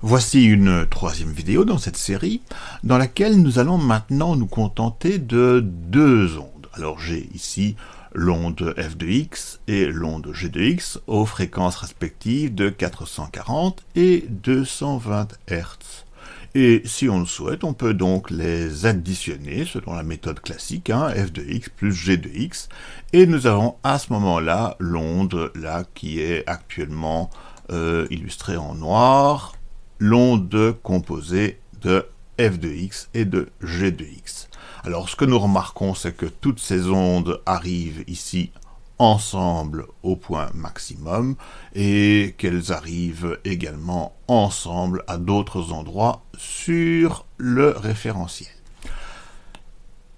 Voici une troisième vidéo dans cette série, dans laquelle nous allons maintenant nous contenter de deux ondes. Alors j'ai ici l'onde f de x et l'onde g de x aux fréquences respectives de 440 et 220 Hz. Et si on le souhaite, on peut donc les additionner selon la méthode classique, hein, f de x plus g de x, et nous avons à ce moment-là l'onde là qui est actuellement euh, illustrée en noir, l'onde composée de f de x et de g de x. Alors ce que nous remarquons, c'est que toutes ces ondes arrivent ici ensemble au point maximum et qu'elles arrivent également ensemble à d'autres endroits sur le référentiel.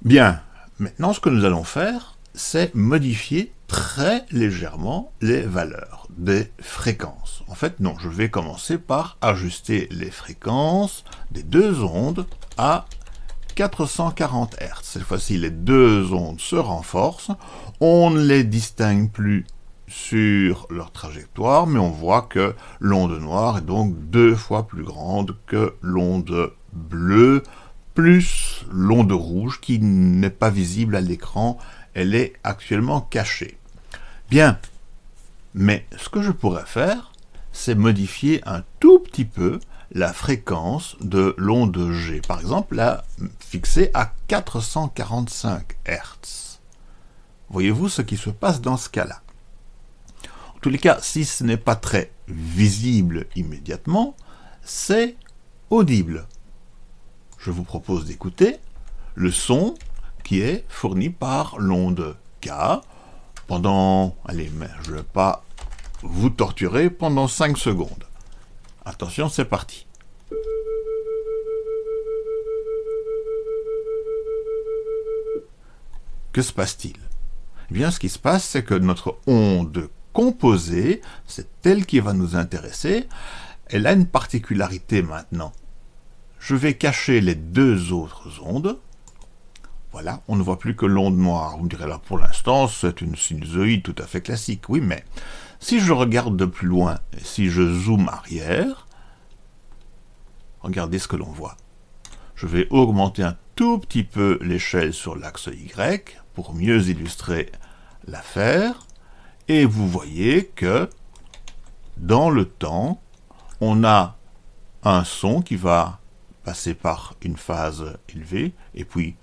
Bien, maintenant ce que nous allons faire, c'est modifier très légèrement les valeurs des fréquences. En fait, non, je vais commencer par ajuster les fréquences des deux ondes à 440 Hz. Cette fois-ci, les deux ondes se renforcent. On ne les distingue plus sur leur trajectoire, mais on voit que l'onde noire est donc deux fois plus grande que l'onde bleue, plus l'onde rouge qui n'est pas visible à l'écran, elle est actuellement cachée. Bien, mais ce que je pourrais faire, c'est modifier un tout petit peu la fréquence de l'onde G. Par exemple, la fixer à 445 Hz. Voyez-vous ce qui se passe dans ce cas-là En tous les cas, si ce n'est pas très visible immédiatement, c'est audible. Je vous propose d'écouter le son qui est fourni par l'onde K pendant, allez, je ne vais pas vous torturer pendant 5 secondes. Attention, c'est parti. Que se passe-t-il? Eh bien, ce qui se passe, c'est que notre onde composée, c'est elle qui va nous intéresser, elle a une particularité maintenant. Je vais cacher les deux autres ondes, voilà, on ne voit plus que l'onde noire. Vous me direz là, pour l'instant, c'est une sinusoïde tout à fait classique. Oui, mais si je regarde de plus loin, si je zoome arrière, regardez ce que l'on voit. Je vais augmenter un tout petit peu l'échelle sur l'axe Y pour mieux illustrer l'affaire. Et vous voyez que dans le temps, on a un son qui va passer par une phase élevée, et puis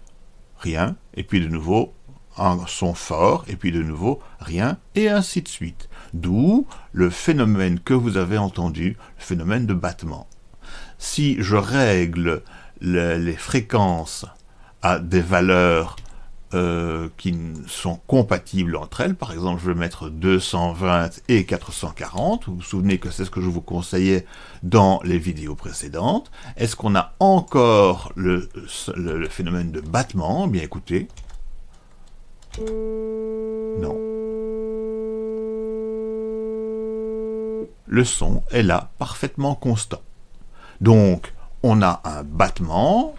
rien, et puis de nouveau un son fort, et puis de nouveau rien, et ainsi de suite. D'où le phénomène que vous avez entendu, le phénomène de battement. Si je règle les fréquences à des valeurs euh, qui sont compatibles entre elles. Par exemple, je vais mettre 220 et 440. Vous vous souvenez que c'est ce que je vous conseillais dans les vidéos précédentes. Est-ce qu'on a encore le, le, phénomène de battement? Eh Bien écoutez. Non. Le son est là, parfaitement constant. Donc, on a un battement,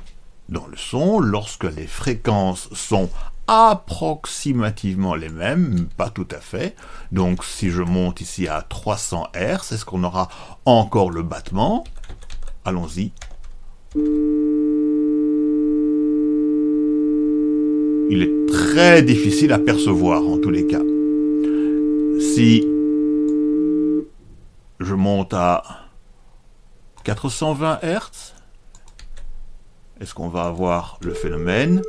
dans le son lorsque les fréquences sont approximativement les mêmes, pas tout à fait. Donc si je monte ici à 300 Hz, est-ce qu'on aura encore le battement? Allons-y. Il est très difficile à percevoir en tous les cas. Si je monte à 420 Hz, est-ce qu'on va avoir le phénomène?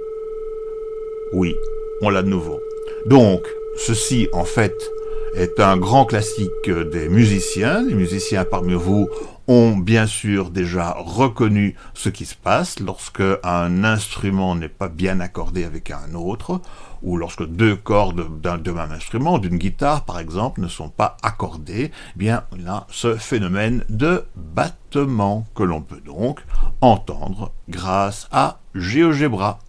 Oui, on l'a de nouveau. Donc, ceci, en fait, est un grand classique des musiciens. Les musiciens parmi vous ont bien sûr déjà reconnu ce qui se passe lorsque un instrument n'est pas bien accordé avec un autre, ou lorsque deux cordes d'un même instrument, d'une guitare par exemple, ne sont pas accordées, eh bien on a ce phénomène de battement que l'on peut donc entendre grâce à GeoGebra.